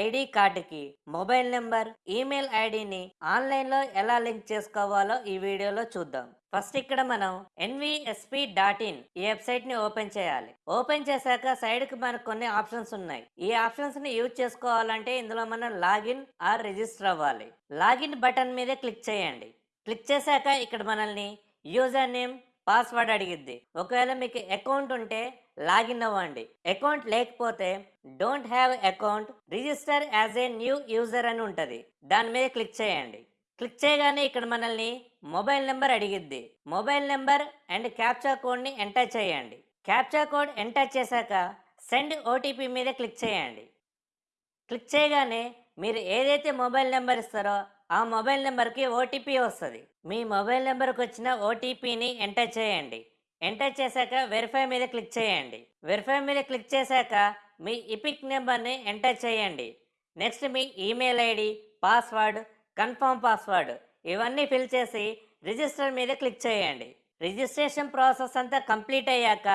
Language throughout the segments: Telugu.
ఐడి కార్డుకి మొబైల్ నెంబర్ ఈమెయిల్ ఐడిని ఆన్లైన్లో ఎలా లింక్ చేసుకోవాలో ఈ వీడియోలో చూద్దాం. ఫస్ట్ ఇక్కడ మనం ఎన్విఎస్పి డాట్ ఇన్ ఈ వెబ్సైట్ని ఓపెన్ చేయాలి. ఓపెన్ చేశాక సైడ్కి మనకు కొన్ని ఆప్షన్స్ ఉన్నాయి. ఈ ఆప్షన్స్ని యూజ్ చేసుకోవాలంటే ఇందులో మనం లాగిన్ ఆర్ రిజిస్టర్ అవ్వాలి. లాగిన్ బటన్ మీద క్లిక్ చేయండి. క్లిక్ చేశాక ఇక్కడ మనల్ని యూజర్ నేమ్ పాస్వర్డ్ అడిగిద్ది. ఒకవేళ మీకు అకౌంట్ ఉంటే లాగిన్ అవ్వండి. అకౌంట్ లేకపోతే don't have account register as a new user అని ఉంటుంది. దాని మీద క్లిక్ చేయండి. క్లిక్ చేయగానే ఇక్కడ మనల్ని మొబైల్ నెంబర్ అడిగిద్ది. మొబైల్ నెంబర్ అండ్ క్యాప్చా కోడ్ని ఎంటర్ చేయండి. క్యాప్చా కోడ్ ఎంటర్ చేశాక సెండ్ ఓటీపీ మీద క్లిక్ చేయండి. క్లిక్ చేయగానే మీరు ఏదైతే మొబైల్ నెంబర్ ఇస్తారో ఆ మొబైల్ నెంబర్కి ఓటీపీ వస్తుంది. మీ మొబైల్ నెంబర్కి వచ్చిన ఓటీపీని ఎంటర్ చేయండి. ఎంటర్ చేశాక వెరిఫై మీద క్లిక్ చేయండి. వెరిఫై మీద క్లిక్ చేశాక మీ ఇపిక్ నెంబర్ని ఎంటర్ చేయండి. నెక్స్ట్ మీ email ID password confirm password ఇవన్నీ ఫిల్ చేసి రిజిస్టర్ మీద క్లిక్ చేయండి. రిజిస్ట్రేషన్ ప్రాసెస్ అంతా కంప్లీట్ అయ్యాక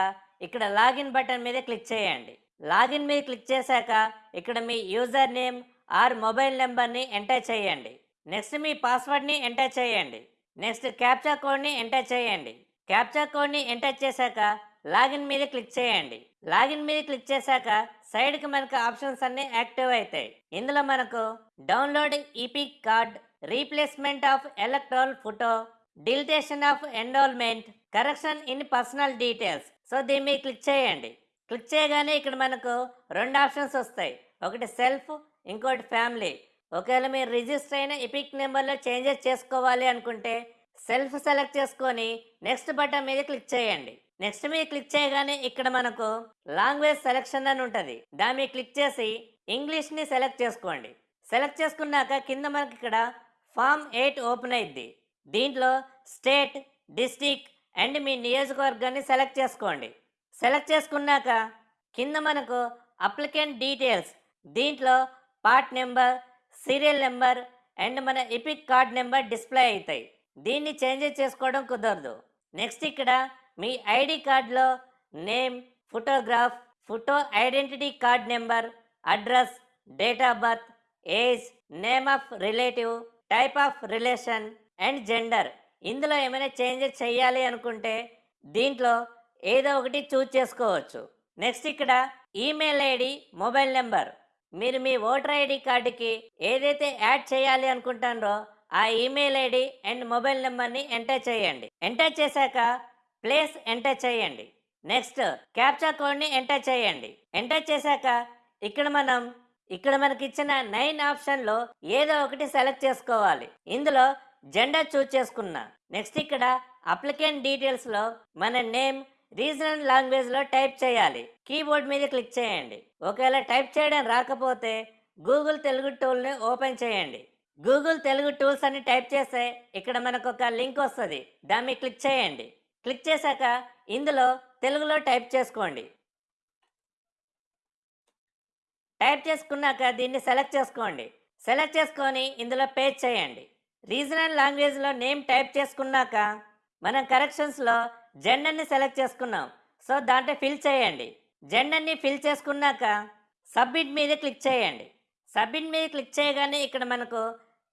ఇక్కడ లాగిన్ బటన్ మీద క్లిక్ చేయండి. లాగిన్ మీద క్లిక్ చేశాక ఇక్కడ మీ యూజర్ నేమ్ ఆర్ మొబైల్ నెంబర్ని ఎంటర్ చేయండి. నెక్స్ట్ మీ పాస్వర్డ్ని ఎంటర్ చేయండి. నెక్స్ట్ క్యాప్చా కోడ్ని ఎంటర్ చేయండి. క్యాప్చా కోడ్ని ఎంటర్ చేశాక లాగిన్ మీద క్లిక్ చేయండి. లాగిన్ మీద క్లిక్ చేశాక సైడ్కి మనకు ఆప్షన్స్ అన్నీ యాక్టివ్ అవుతాయి ఇందులో మనకు download EPIC card replacement of electoral photo deletion of enrolment correction in personal details. So దీని మీద క్లిక్ చేయండి. క్లిక్ చేయగానే ఇక్కడ మనకు రెండు ఆప్షన్స్ వస్తాయి. ఒకటి సెల్ఫ్ ఇంకోటి ఫ్యామిలీ. ఒకవేళ మీరు రిజిస్టర్ అయిన ఎపిక్ నెంబర్లో చేంజెస్ చేసుకోవాలి అనుకుంటే సెల్ఫ్ సెలెక్ట్ చేసుకొని నెక్స్ట్ బటన్ మీద క్లిక్ చేయండి. నెక్స్ట్ మీద క్లిక్ చేయగానే ఇక్కడ మనకు లాంగ్వేజ్ సెలెక్షన్ అని ఉంటుంది. దాని మీద క్లిక్ చేసి ఇంగ్లీష్ని సెలెక్ట్ చేసుకోండి. సెలెక్ట్ చేసుకున్నాక కింద మనకి ఇక్కడ ఫామ్ ఎయిట్ ఓపెన్ అయింది దీంట్లో స్టేట్ డిస్టిక్ అండ్ మీ నియోజకవర్గాన్ని సెలెక్ట్ చేసుకోండి. సెలెక్ట్ చేసుకున్నాక కింద మనకు అప్లికెంట్ డీటెయిల్స్ దీంట్లో part number serial number and మన ఎపిక్ కార్డ్ నెంబర్ డిస్ప్లే అవుతాయి. దీన్ని చేంజెస్ చేసుకోవడం కుదరదు. నెక్స్ట్ ఇక్కడ మీ ఐడి కార్డులో name photograph photo identity card number address date of birth age name of relative type of relation and gender. ఇందులో ఏమైనా చేంజెస్ చేయాలి అనుకుంటే దీంట్లో ఏదో ఒకటి చూజ్ చేసుకోవచ్చు. నెక్స్ట్ ఇక్కడ ఈమెయిల్ ఐడి మొబైల్ నెంబర్. మీరు మీ ఓటర్ ఐడి కార్డుకి ఏదైతే యాడ్ చేయాలి అనుకుంటారో ఆ ఈమెయిల్ ఐడి అండ్ మొబైల్ నెంబర్ని ఎంటర్ చేయండి. ఎంటర్ చేశాక ప్లేస్ ఎంటర్ చేయండి. నెక్స్ట్ క్యాప్చా కోడ్ని ఎంటర్ చేయండి. ఎంటర్ చేశాక ఇక్కడ మనం ఇక్కడ మనకి ఇచ్చిన నైన్ ఆప్షన్లో ఏదో ఒకటి సెలెక్ట్ చేసుకోవాలి. ఇందులో జెండర్ చూజ్ చేసుకున్నా. నెక్స్ట్ ఇక్కడ అప్లికెంట్ డీటెయిల్స్లో మన నేమ్ రీజనల్ లాంగ్వేజ్లో టైప్ చేయాలి. కీబోర్డ్ మీద క్లిక్ చేయండి. ఒకవేళ టైప్ చేయడం రాకపోతే గూగుల్ తెలుగు టూల్ని ఓపెన్ చేయండి. గూగుల్ తెలుగు టూల్స్ అని టైప్ చేస్తే ఇక్కడ మనకు ఒక లింక్ వస్తుంది. దాన్ని క్లిక్ చేయండి. క్లిక్ చేశాక ఇందులో తెలుగులో టైప్ చేసుకోండి. టైప్ చేసుకున్నాక దీన్ని సెలెక్ట్ చేసుకోండి. సెలెక్ట్ చేసుకొని ఇందులో పేజ్ చేయండి. రీజనల్ లాంగ్వేజ్లో నేమ్ టైప్ చేసుకున్నాక మనం కరెక్షన్స్లో జెండర్ని సెలెక్ట్ చేసుకున్నాం. సో దాంట్లో ఫిల్ చేయండి. జెండర్ని ఫిల్ చేసుకున్నాక సబ్మిట్ మీద క్లిక్ చేయండి. సబ్మిట్ మీద క్లిక్ చేయగానే ఇక్కడ మనకు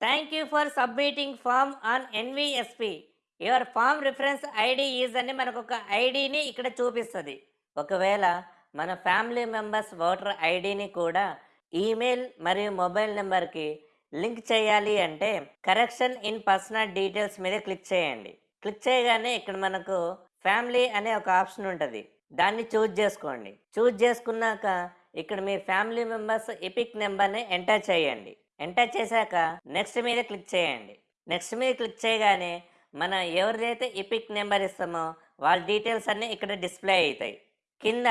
thank you for submitting form on N V S P your form reference ID is అని మనకు ఒక ఐడిని ఇక్కడ చూపిస్తుంది. ఒకవేళ మన ఫ్యామిలీ మెంబర్స్ ఓటర్ ఐడిని కూడా ఈమెయిల్ మరియు మొబైల్ నెంబర్కి లింక్ చేయాలి అంటే కరెక్షన్ ఇన్ పర్సనల్ డీటెయిల్స్ మీద క్లిక్ చేయండి. క్లిక్ చేయగానే ఇక్కడ మనకు ఫ్యామిలీ అనే ఒక ఆప్షన్ ఉంటుంది. దాన్ని చూజ్ చేసుకోండి. చూజ్ చేసుకున్నాక ఇక్కడ మీ ఫ్యామిలీ మెంబర్స్ ఎపిక్ నెంబర్ని ఎంటర్ చేయండి. ఎంటర్ చేశాక నెక్స్ట్ మీద క్లిక్ చేయండి. నెక్స్ట్ మీద క్లిక్ చేయగానే మన ఎవరిదైతే ఎపిక్ నెంబర్ ఇస్తామో వాళ్ళ డీటెయిల్స్ అన్నీ ఇక్కడ డిస్ప్లే అవుతాయి. కింద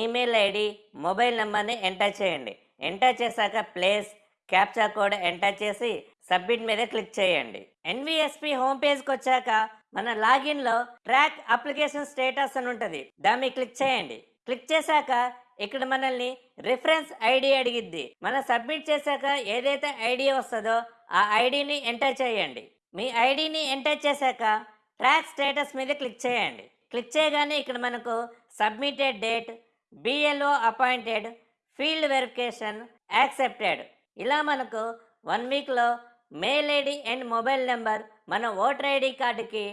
ఈమెయిల్ ఐడి మొబైల్ నెంబర్ని ఎంటర్ చేయండి. ఎంటర్ చేశాక ప్లేస్ క్యాప్చా కోడ్ ఎంటర్ చేసి సబ్మిట్ మీద క్లిక్ చేయండి. ఎన్విఎస్పి హోమ్ పేజ్కి వచ్చాక మన లాగిన్లో ట్రాక్ అప్లికేషన్ స్టేటస్ అని ఉంటుంది. దాన్ని క్లిక్ చేయండి. క్లిక్ చేశాక ఇక్కడ మనల్ని రిఫరెన్స్ ఐడి అడిగిద్ది. మనం సబ్మిట్ చేశాక ఏదైతే ఐడి వస్తుందో ఆ ఐడిని ఎంటర్ చేయండి. మీ ఐడిని ఎంటర్ చేశాక ట్రాక్ స్టేటస్ మీద క్లిక్ చేయండి. క్లిక్ చేయగానే ఇక్కడ మనకు submitted date B L O appointed field verification accepted. ఇలా మనకు వన్ వీక్లో mail ID and mobile number మన ఓటర్ ఐడి కార్డుకి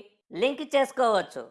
లింక్ చేసుకోవచ్చు.